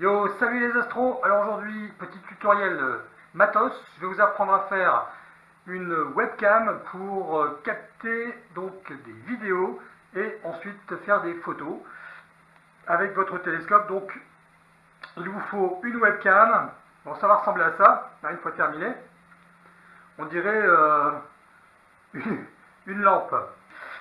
Yo, salut les astros Alors aujourd'hui, petit tutoriel matos, je vais vous apprendre à faire une webcam pour euh, capter des vidéos et ensuite faire des photos avec votre télescope. Donc il vous faut une webcam, bon ça va ressembler à ça, une fois terminé. On dirait euh, une, lampe.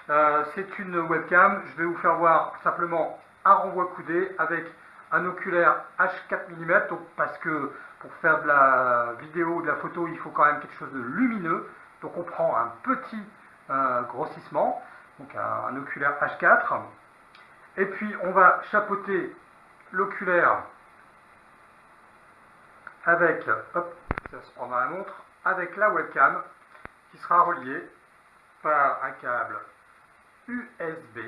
Euh, c'est une webcam, je vais vous faire voir simplement un renvoi coudé avec un oculaire H4 mm, donc parce que pour faire de la vidéo ou de la photo, il faut quand même quelque chose de lumineux. Donc on prend un petit euh, grossissement, donc un, oculaire H4, et puis on va chapeauter l'oculaire avec, ça se la montre, avec la webcam qui sera reliée par un câble USB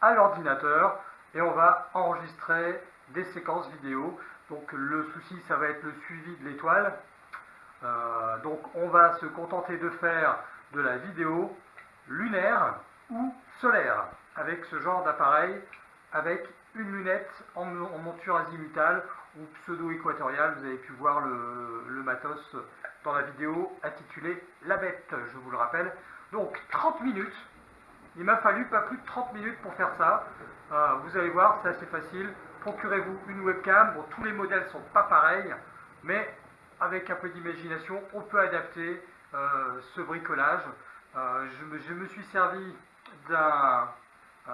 à l'ordinateur et on va enregistrer des séquences vidéo. Donc le souci, ça va être le suivi de l'étoile. Euh, donc on va se contenter de faire de la vidéo lunaire ou solaire avec ce genre d'appareil, avec une lunette en, monture azimutale ou pseudo-équatoriale. Vous avez pu voir le, matos dans la vidéo intitulée La bête, je vous le rappelle. Donc 30 minutes. Il m'a fallu pas plus de 30 minutes pour faire ça. Euh, vous allez voir, c'est assez facile procurez-vous une webcam? Tous les modèles ne sont pas pareils, mais avec un peu d'imagination, on peut adapter euh, ce bricolage. Euh, je, me, suis servi d'un euh,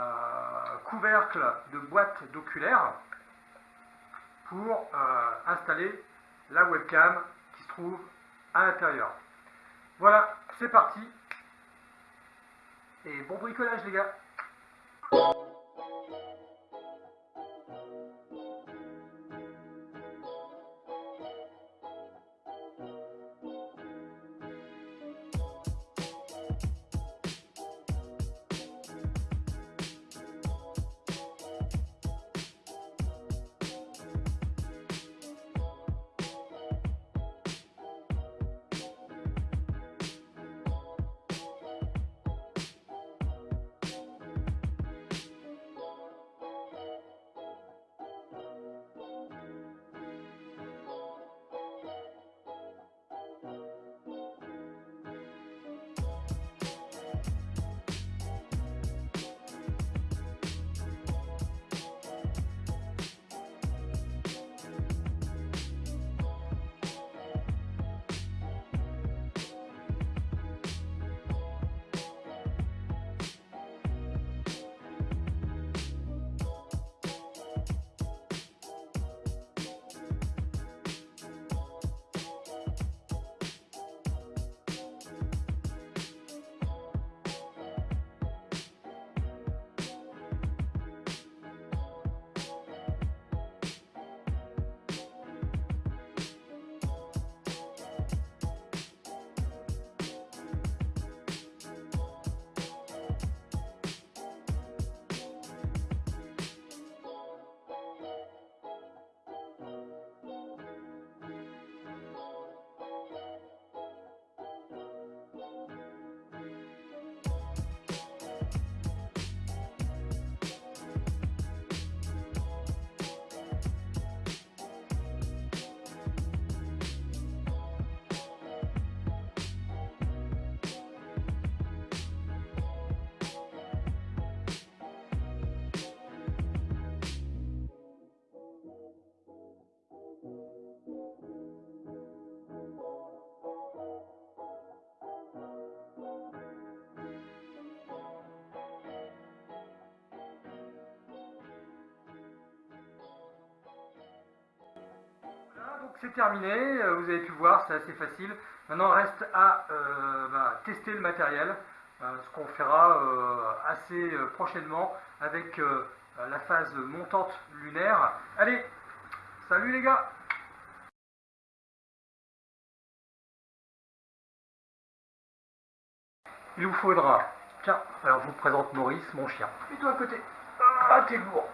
couvercle de boîte d'oculaire pour installer la webcam qui se trouve à l'intérieur. Voilà, c'est parti. Et bon bricolage les gars c'est terminé, euh, vous avez pu voir, c'est assez facile. Maintenant, il reste à euh, bah, tester le matériel, euh, ce qu'on fera assez prochainement avec la phase montante lunaire. Allez, salut les gars Il vous faudra, tiens, alors je vous présente Maurice, mon chien. Mets-toi à côté. Ah, t'es lourd